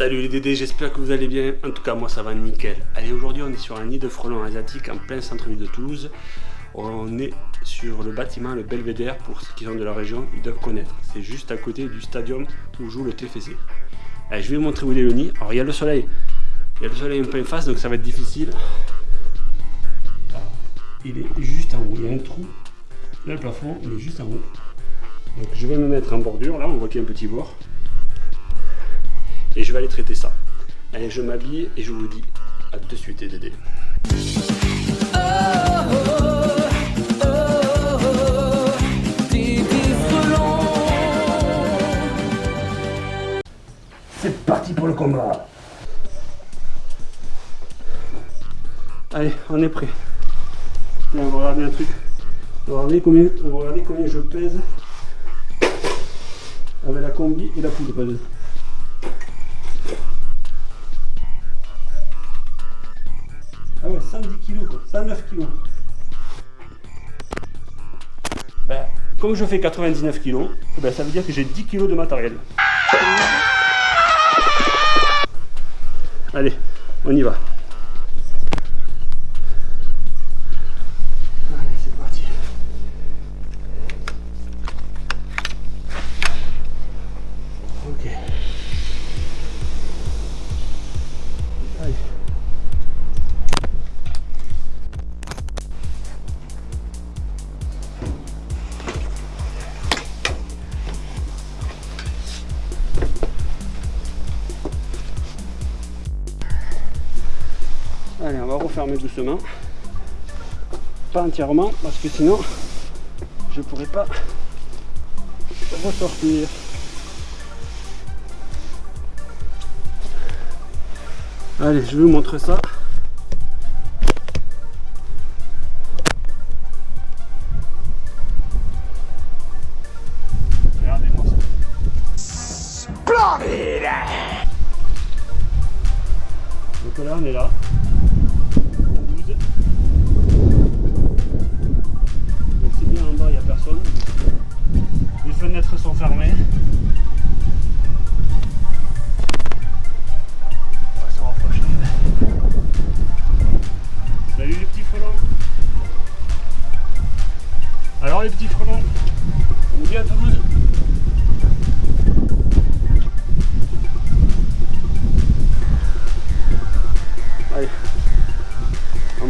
Salut les Dédés, j'espère que vous allez bien. En tout cas, moi ça va nickel. Allez, aujourd'hui on est sur un nid de frelons asiatiques en plein centre-ville de Toulouse. On est sur le bâtiment, le Belvédère, pour ceux qui sont de la région, ils doivent connaître. C'est juste à côté du stadium où joue le TFC. Allez, je vais vous montrer où est le nid. Alors il y a le soleil, il y a le soleil un peu en face, donc ça va être difficile. Il est juste en haut, il y a un trou. Là le plafond, il est juste en haut. Donc je vais me mettre en bordure, là on voit qu'il y a un petit bord et je vais aller traiter ça. Allez, je m'habille et je vous dis à de suite, Dédé. C'est parti pour le combat Allez, on est prêt. on va regarder un truc. On va regarder combien, je pèse avec la combi et la poudre. Ah ouais, 110 kg, quoi. 109 kg. Ben, comme je fais 99 kg, ben, ça veut dire que j'ai 10 kg de matériel. Allez, on y va. Allez, on va refermer doucement. Pas entièrement, parce que sinon, je pourrais pas ressortir. Allez, je vous montre ça. Regardez-moi ça. Splendide Donc là, on est là.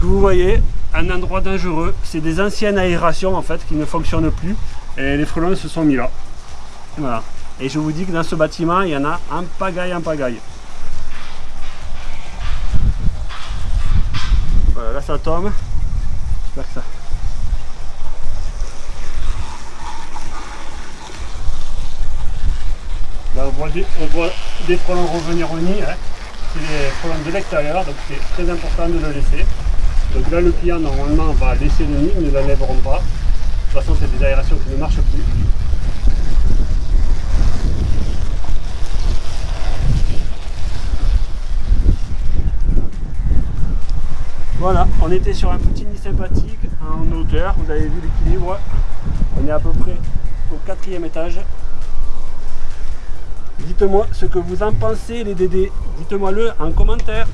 Donc vous voyez, un endroit dangereux, c'est des anciennes aérations en fait qui ne fonctionnent plus et les frelons se sont mis là. Voilà. Et je vous dis que dans ce bâtiment, il y en a un pagaille, en pagaille. Voilà, là ça tombe. J'espère que ça... Là on voit des, frelons revenir au nid. Hein. C'est des frelons de l'extérieur, donc c'est très important de le laisser. Donc là, le client, normalement, va laisser le nid, ne l'enlèveront pas. De toute façon, c'est des aérations qui ne marchent plus. Voilà, on était sur un petit nid sympathique en hauteur, vous avez vu l'équilibre. On est à peu près au quatrième étage. Dites-moi ce que vous en pensez les Dédés. Dites-moi le en commentaire.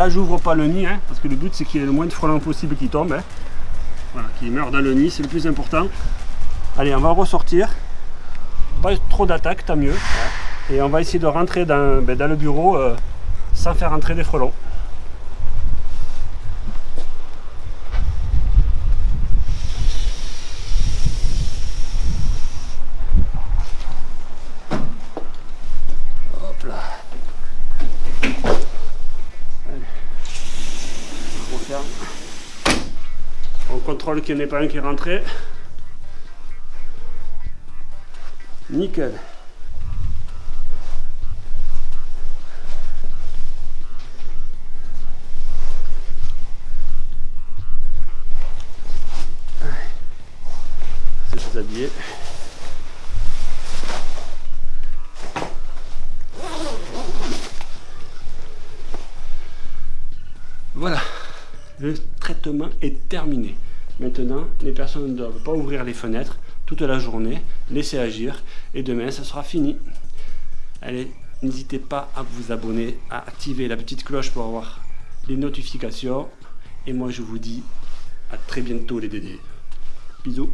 Là j'ouvre pas le nid, hein, parce que le but c'est qu'il y ait le moins de frelons possible qui tombent. Hein. Voilà, qui meurent dans le nid, c'est le plus important. Allez, on va ressortir. Pas trop d'attaque, tant mieux. Et on va essayer de rentrer dans, ben, le bureau euh, sans faire entrer des frelons. Hop là. Allez. On referme. On contrôle qu'il n'y en ait pas un qui est rentré. Nickel. C'est déshabillé. Voilà, le traitement est terminé. Maintenant, les personnes ne doivent pas ouvrir les fenêtres toute la journée, laisser agir, et demain, ça sera fini. Allez, n'hésitez pas à vous abonner, à activer la petite cloche pour avoir les notifications. Et moi, je vous dis à très bientôt les Dédés. Bisous.